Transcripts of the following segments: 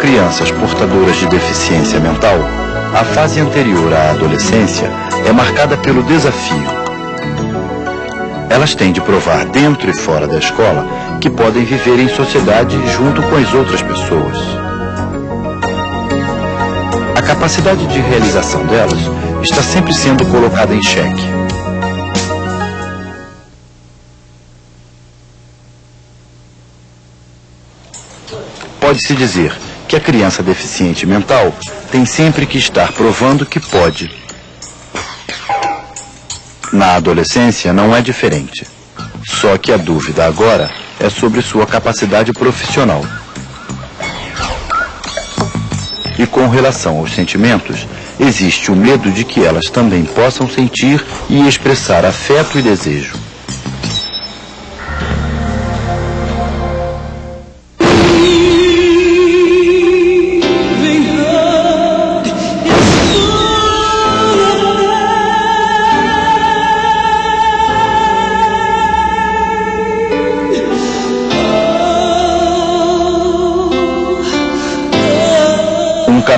Crianças portadoras de deficiência mental, a fase anterior à adolescência é marcada pelo desafio. Elas têm de provar dentro e fora da escola que podem viver em sociedade junto com as outras pessoas. A capacidade de realização delas está sempre sendo colocada em xeque. Pode-se dizer que a criança deficiente mental tem sempre que estar provando que pode. Na adolescência não é diferente. Só que a dúvida agora é sobre sua capacidade profissional. E com relação aos sentimentos, existe o medo de que elas também possam sentir e expressar afeto e desejo.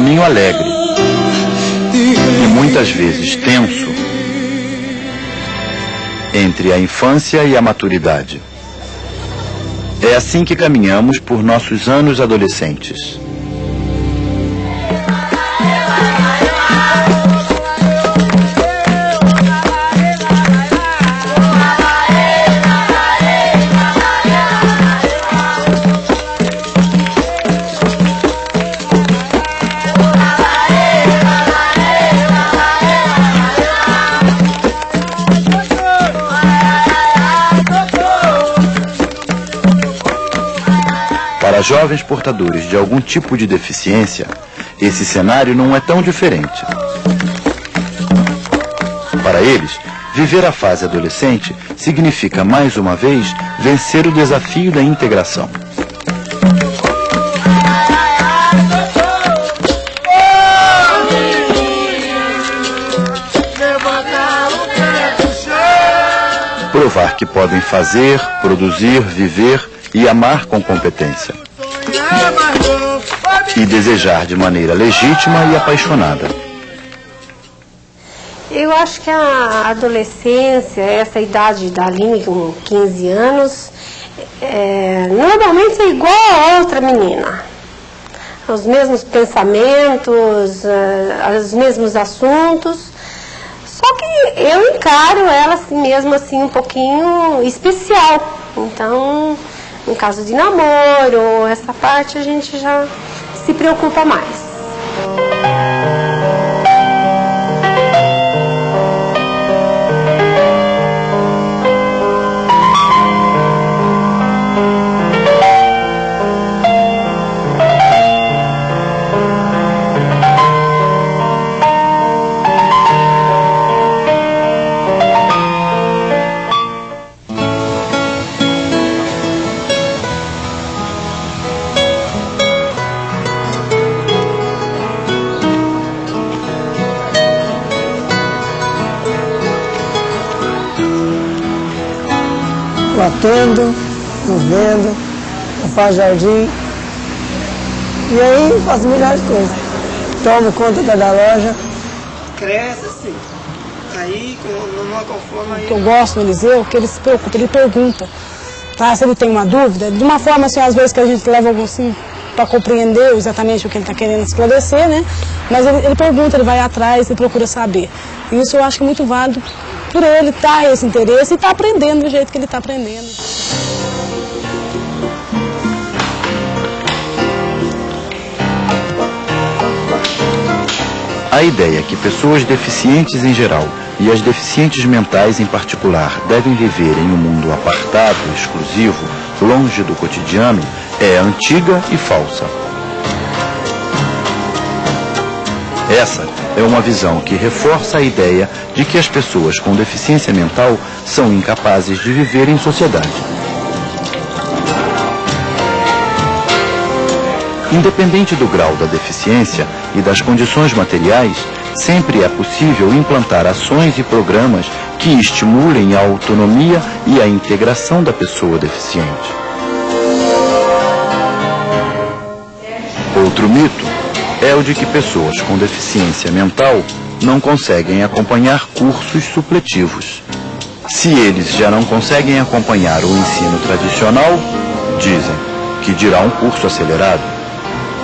Caminho alegre e muitas vezes tenso entre a infância e a maturidade. É assim que caminhamos por nossos anos adolescentes. Jovens portadores de algum tipo de deficiência, esse cenário não é tão diferente. Para eles, viver a fase adolescente significa, mais uma vez, vencer o desafio da integração. Provar que podem fazer, produzir, viver e amar com competência. E desejar de maneira legítima e apaixonada. Eu acho que a adolescência, essa idade da Aline com 15 anos, é, normalmente é igual a outra menina. Os mesmos pensamentos, é, os mesmos assuntos. Só que eu encaro ela assim, mesmo assim um pouquinho especial. Então, no caso de namoro, essa parte a gente já se preocupa mais. Faço jardim. E aí faço milhares de coisas. Tomo conta da, da loja. Cresce assim. Aí, numa conforma O que eu gosto no Eliseu, que ele se preocupa, ele pergunta. Tá? Se ele tem uma dúvida, de uma forma assim, às vezes que a gente leva algo assim para compreender exatamente o que ele está querendo esclarecer, né? Mas ele, ele pergunta, ele vai atrás, ele procura saber. E isso eu acho que é muito válido por ele estar esse interesse e estar aprendendo do jeito que ele está aprendendo. A ideia que pessoas deficientes em geral e as deficientes mentais em particular devem viver em um mundo apartado, exclusivo, longe do cotidiano, é antiga e falsa. Essa é uma visão que reforça a ideia de que as pessoas com deficiência mental são incapazes de viver em sociedade. Independente do grau da deficiência e das condições materiais, sempre é possível implantar ações e programas que estimulem a autonomia e a integração da pessoa deficiente. Outro mito é o de que pessoas com deficiência mental não conseguem acompanhar cursos supletivos. Se eles já não conseguem acompanhar o ensino tradicional, dizem que dirá um curso acelerado.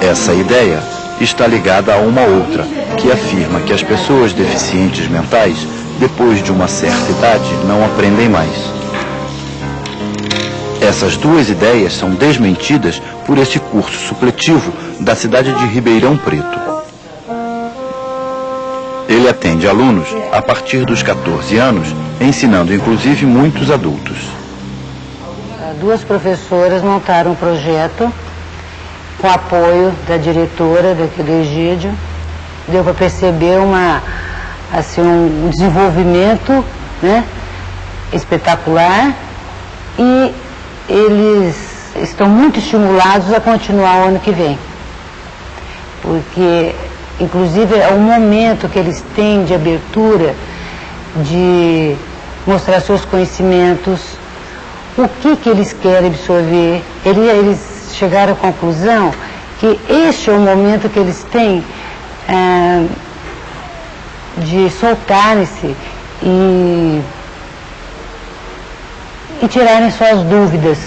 Essa ideia está ligada a uma outra, que afirma que as pessoas deficientes mentais, depois de uma certa idade, não aprendem mais. Essas duas ideias são desmentidas por este curso supletivo da cidade de Ribeirão Preto. Ele atende alunos a partir dos 14 anos, ensinando inclusive muitos adultos. Duas professoras montaram um projeto com apoio da diretora daqui do Egídio. Deu para perceber uma, assim, um desenvolvimento né, espetacular e eles estão muito estimulados a continuar o ano que vem. Porque, inclusive, é o momento que eles têm de abertura, de mostrar seus conhecimentos, o que, que eles querem absorver. Eles chegaram à conclusão que este é o momento que eles têm é, de soltarem-se e e tirarem suas dúvidas.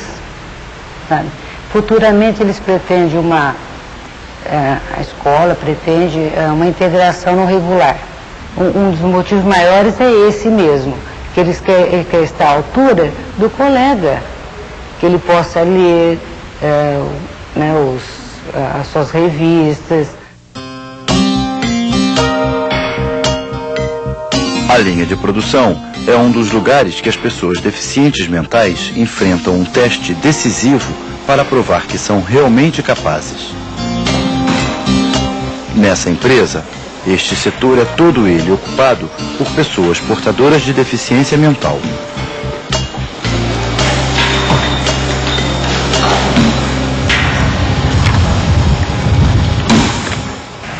Sabe? Futuramente eles pretendem uma, é, a escola pretende é, uma integração no regular. Um, um, dos motivos maiores é esse mesmo, que eles querem quer estar à altura do colega, que ele possa ler é, né, os, as suas revistas. A linha de produção é um dos lugares que as pessoas deficientes mentais enfrentam um teste decisivo para provar que são realmente capazes. Nessa empresa, este setor é todo ele ocupado por pessoas portadoras de deficiência mental.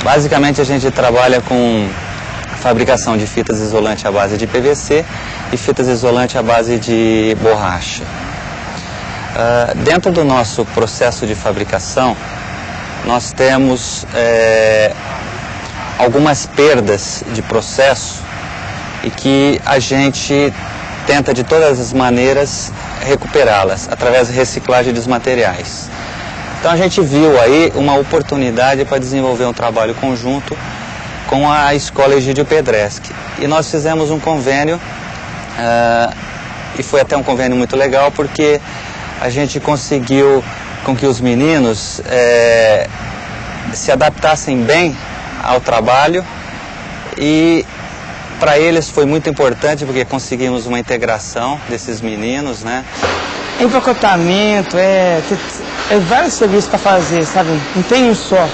Basicamente a gente trabalha com fabricação de fitas isolantes à base de PVC e fitas isolantes à base de borracha. Uh, dentro do nosso processo de fabricação, nós temos é, algumas perdas de processo e que a gente tenta de todas as maneiras recuperá-las através da reciclagem dos materiais. Então a gente viu aí uma oportunidade para desenvolver um trabalho conjunto com a Escola Egídio Pedreschi. E nós fizemos um convênio, uh, e foi até um convênio muito legal, porque a gente conseguiu com que os meninos é, se adaptassem bem ao trabalho e para eles foi muito importante porque conseguimos uma integração desses meninos, né? Empacotamento, é, é vários serviços para fazer, sabe? Não tem um só.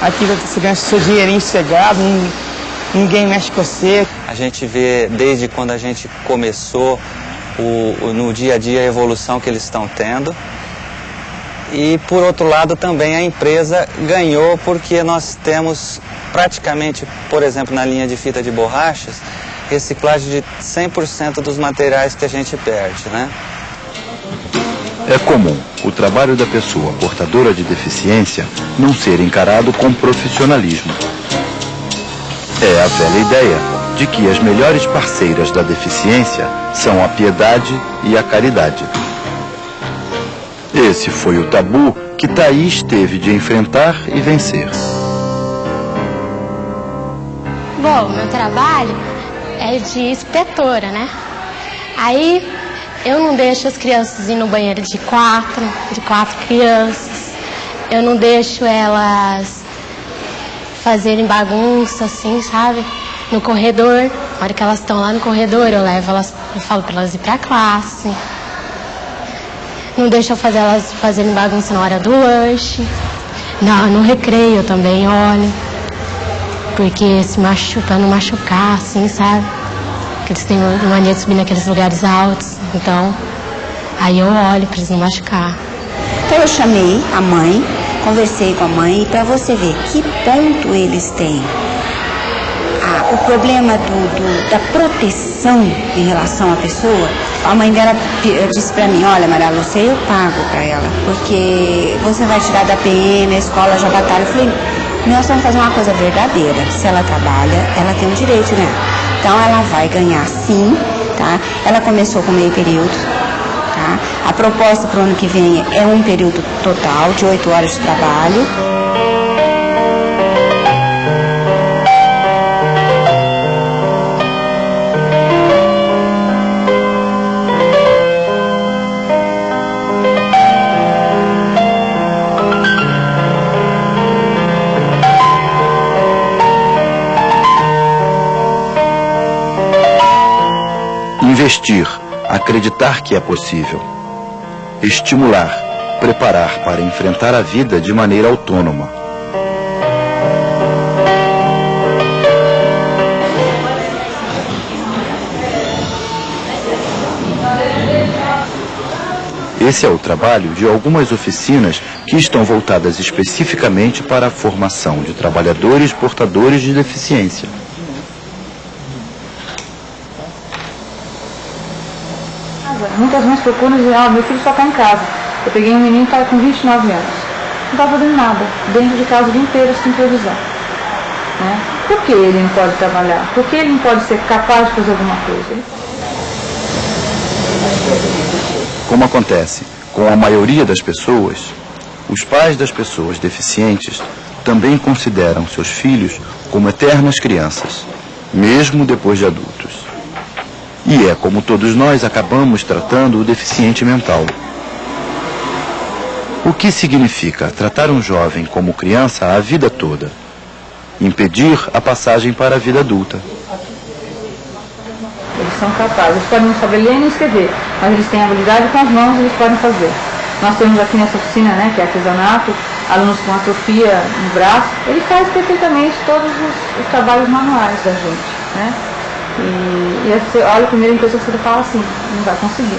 Aqui você ganha seu dinheirinho cegado, ninguém mexe com você. A gente vê desde quando a gente começou o, o, no dia a dia a evolução que eles estão tendo. E por outro lado também a empresa ganhou porque nós temos praticamente, por exemplo, na linha de fita de borrachas, reciclagem de 100% dos materiais que a gente perde, né? É comum o trabalho da pessoa portadora de deficiência não ser encarado com profissionalismo. É a velha ideia de que as melhores parceiras da deficiência são a piedade e a caridade. Esse foi o tabu que Thaís teve de enfrentar e vencer. Bom, meu trabalho é de inspetora, né? Aí eu não deixo as crianças ir no banheiro de quatro, de quatro crianças. Eu não deixo elas fazerem bagunça, assim, sabe? No corredor. Na hora que elas estão lá no corredor, eu levo elas, eu falo para elas ir para a classe. Não deixo eu fazer elas fazerem bagunça na hora do lanche. Não, no recreio também olho. Porque se machuca, pra não machucar, assim, sabe? Porque eles têm mania de subir naqueles lugares altos. Então, aí eu olho para eles não machucar. Então eu chamei a mãe, conversei com a mãe para você ver que ponto eles têm. Ah, o problema do, do, da proteção em relação à pessoa A mãe dela disse para mim, olha Maria Lúcia, eu pago para ela, porque você vai tirar da PM, a escola já batalha. Eu falei, nós vamos fazer uma coisa verdadeira. Se ela trabalha, ela tem o direito, né? Então ela vai ganhar sim, tá? Ela começou com meio período, tá? A proposta para o ano que vem é um período total de oito horas de trabalho. Investir, acreditar que é possível. Estimular, preparar para enfrentar a vida de maneira autônoma. Esse é o trabalho de algumas oficinas que estão voltadas especificamente para a formação de trabalhadores portadores de deficiência. Muitas mães procuram e dizem, ah, meu filho só está em casa. Eu peguei um menino que está com 29 anos. Não está fazendo nada, dentro de casa o dia inteiro sem previsão. Né? Por que ele não pode trabalhar? Por que ele não pode ser capaz de fazer alguma coisa? Como acontece com a maioria das pessoas, os pais das pessoas deficientes também consideram seus filhos como eternas crianças, mesmo depois de adultos. E é como todos nós acabamos tratando o deficiente mental. O que significa tratar um jovem como criança a vida toda? Impedir a passagem para a vida adulta. Eles são capazes, eles podem não saber ler nem escrever, mas eles têm habilidade com as mãos e eles podem fazer. Nós temos aqui nessa oficina, né, que é artesanato, alunos com atrofia no braço, ele faz perfeitamente todos os, os trabalhos manuais da gente, né? E, e você olha a primeira impressão que você fala assim, não vai conseguir.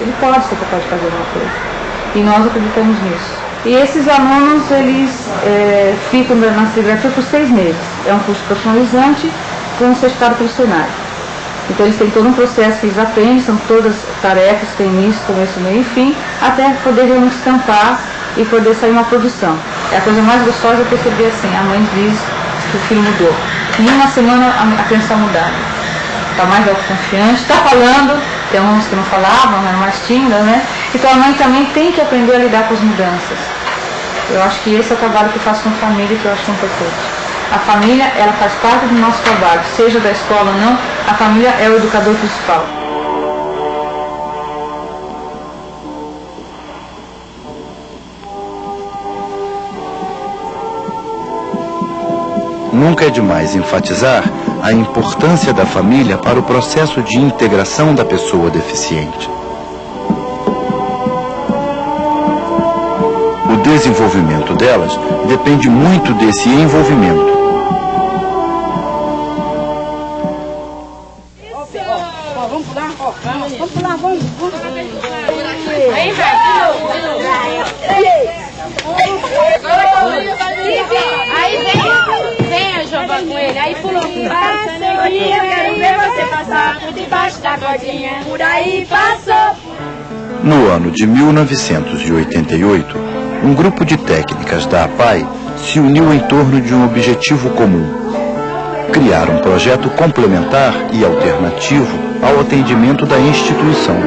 Ele pode ser capaz de fazer alguma coisa. E nós acreditamos nisso. E esses alunos, eles é, ficam na cibergrafia por seis meses. É um curso profissionalizante com um certificado profissional. Então eles têm todo um processo que eles aprendem, são todas tarefas, tem início, começo, meio e fim, até poder realmente estampar e poder sair uma produção. É a coisa mais gostosa é perceber assim, a mãe diz que o filho mudou. Em uma semana a criança mudada está mais autoconfiante, está falando, tem uns que não falavam, eram mais tímidas, né? Então a mãe também tem que aprender a lidar com as mudanças. Eu acho que esse é o trabalho que eu faço com a família que eu acho importante. A família, ela faz parte do nosso trabalho, seja da escola ou não, a família é o educador principal. Nunca é demais enfatizar a importância da família para o processo de integração da pessoa deficiente. O desenvolvimento delas depende muito desse envolvimento. Aí vem, Aí pulou. Passa aqui, eu quero ver você passar por debaixo da cordinha. Por aí passou. No ano de 1988, um grupo de técnicas da APAI se uniu em torno de um objetivo comum. Criar um projeto complementar e alternativo ao atendimento da instituição.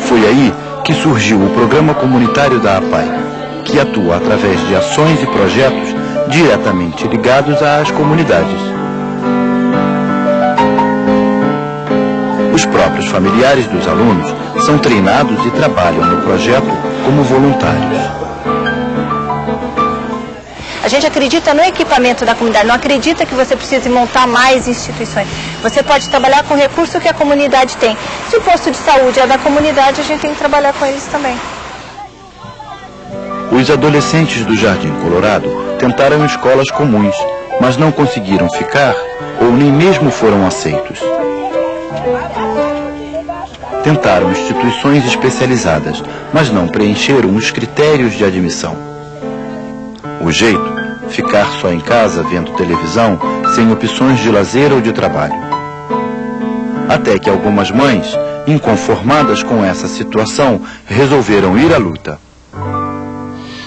Foi aí que surgiu o Programa Comunitário da APAI, que atua através de ações e projetos diretamente ligados às comunidades. Os próprios familiares dos alunos são treinados e trabalham no projeto como voluntários. A gente acredita no equipamento da comunidade, não acredita que você precise montar mais instituições. Você pode trabalhar com o recurso que a comunidade tem. Se o posto de saúde é da comunidade, a gente tem que trabalhar com eles também. Os adolescentes do Jardim Colorado tentaram escolas comuns, mas não conseguiram ficar ou nem mesmo foram aceitos. Tentaram instituições especializadas, mas não preencheram os critérios de admissão. O jeito? Ficar só em casa vendo televisão, sem opções de lazer ou de trabalho. Até que algumas mães Inconformadas com essa situação, resolveram ir à luta.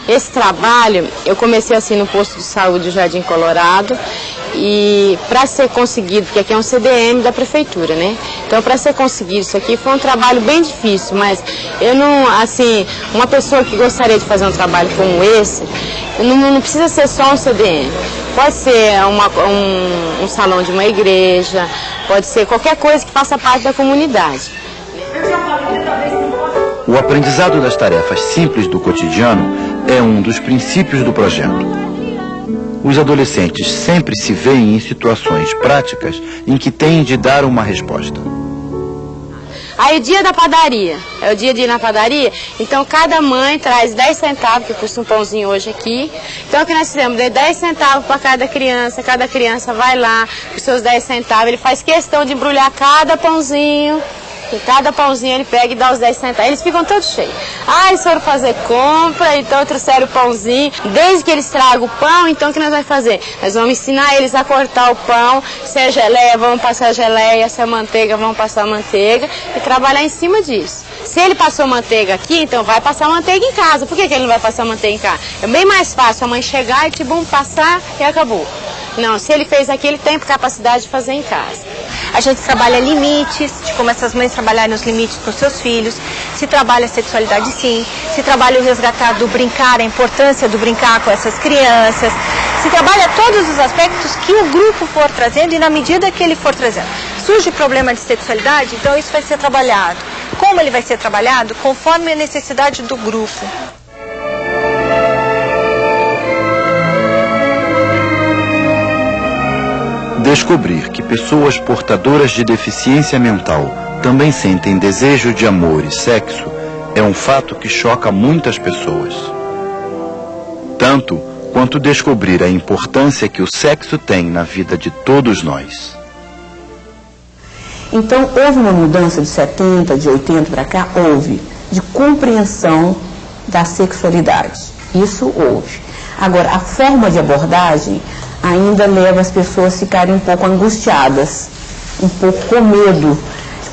Esse trabalho eu comecei assim no posto de saúde do Jardim Colorado e para ser conseguido, porque aqui é um CDM da prefeitura, né? Então para ser conseguido isso aqui foi um trabalho bem difícil, mas eu não, assim, uma pessoa que gostaria de fazer um trabalho como esse, não, não precisa ser só um CDM. Pode ser uma, um, um salão de uma igreja, pode ser qualquer coisa que faça parte da comunidade. O aprendizado das tarefas simples do cotidiano é um dos princípios do projeto. Os adolescentes sempre se veem em situações práticas em que têm de dar uma resposta. Aí o dia da padaria, é o dia de ir na padaria, então cada mãe traz 10 centavos, que custa um pãozinho hoje aqui. Então o que nós fizemos? Dei 10 centavos para cada criança, cada criança vai lá com seus 10 centavos, ele faz questão de embrulhar cada pãozinho cada pãozinho ele pega e dá os 10 centavos. Eles ficam todos cheios. Ah, eles foram fazer compra, então trouxeram o pãozinho. Desde que eles tragam o pão, então o que nós vamos fazer? Nós vamos ensinar eles a cortar o pão. Se é geleia, vamos passar geleia. Se é manteiga, vamos passar manteiga. E trabalhar em cima disso. Se ele passou manteiga aqui, então vai passar manteiga em casa. Por que, que ele não vai passar manteiga em casa? É bem mais fácil a mãe chegar e, tipo, passar e acabou. Não, se ele fez aqui, ele tem capacidade de fazer em casa. A gente trabalha limites, de como essas mães trabalharem os limites com seus filhos. Se trabalha a sexualidade, sim. Se trabalha o resgatar do brincar, a importância do brincar com essas crianças. Se trabalha todos os aspectos que o grupo for trazendo e na medida que ele for trazendo. Surge problema de sexualidade, então isso vai ser trabalhado. Como ele vai ser trabalhado? Conforme a necessidade do grupo. Descobrir que pessoas portadoras de deficiência mental também sentem desejo de amor e sexo é um fato que choca muitas pessoas. Tanto quanto descobrir a importância que o sexo tem na vida de todos nós. Então, houve uma mudança de 70, de 80 para cá? Houve, de compreensão da sexualidade. Isso houve. Agora, a forma de abordagem ainda leva as pessoas a ficarem um pouco angustiadas, um pouco com medo.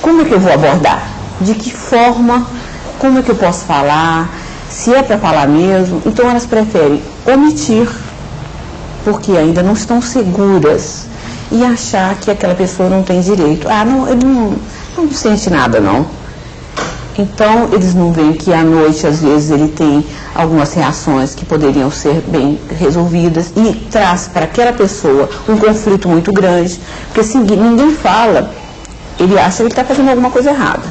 Como é que eu vou abordar? De que forma? Como é que eu posso falar? Se é para falar mesmo? Então elas preferem omitir, porque ainda não estão seguras e achar que aquela pessoa não tem direito. Ah, não, ele não, não sente nada não. Então, eles não veem que à noite, às vezes, ele tem algumas reações que poderiam ser bem resolvidas e traz para aquela pessoa um conflito muito grande, porque se ninguém fala, ele acha que ele está fazendo alguma coisa errada.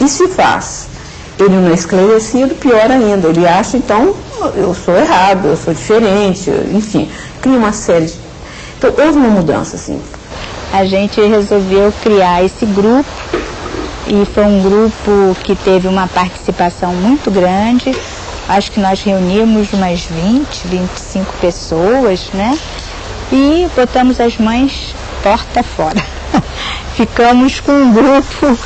E se faz, ele não é esclarecido, pior ainda, ele acha, então, eu sou errado, eu sou diferente, enfim, cria uma série de... Então, houve uma mudança, assim. A gente resolveu criar esse grupo e foi um grupo que teve uma participação muito grande. Acho que nós reunimos umas 20, 25 pessoas, né? E botamos as mães porta fora. Ficamos com um grupo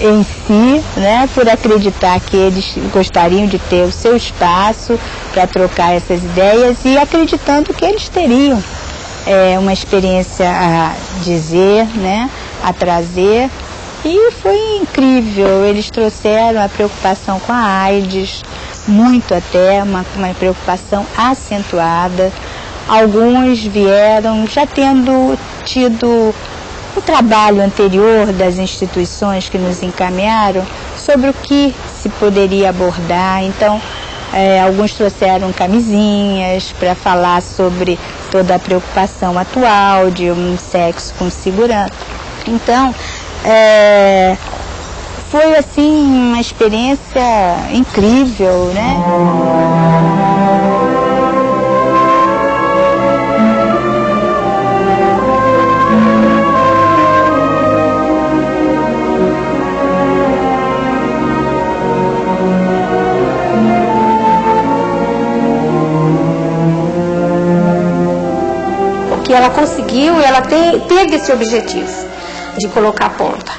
em si, né, por acreditar que eles gostariam de ter o seu espaço para trocar essas ideias e acreditando que eles teriam é, uma experiência a dizer, né, a trazer e foi incrível, eles trouxeram a preocupação com a AIDS, muito até, uma, uma preocupação acentuada. Alguns vieram já tendo tido o trabalho anterior das instituições que nos encaminharam sobre o que se poderia abordar. Então, é, alguns trouxeram camisinhas para falar sobre toda a preocupação atual de um sexo com segurança. Então, é, foi assim uma experiência incrível, né? que ela conseguiu e ela te, teve esse objetivo de colocar a ponta.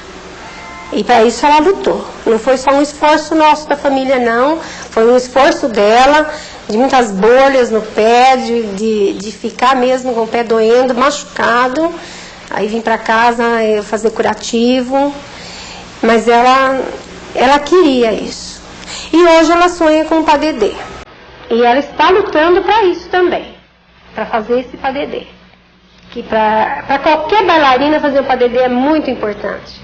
E para isso ela lutou. Não foi só um esforço nosso da família, não. Foi um esforço dela, de muitas bolhas no pé, de, de, de ficar mesmo com o pé doendo, machucado. Aí vim para casa fazer curativo. Mas ela, ela queria isso. E hoje ela sonha com o PADD. E ela está lutando para isso também, para fazer esse PADD que para qualquer bailarina fazer o padedê é muito importante.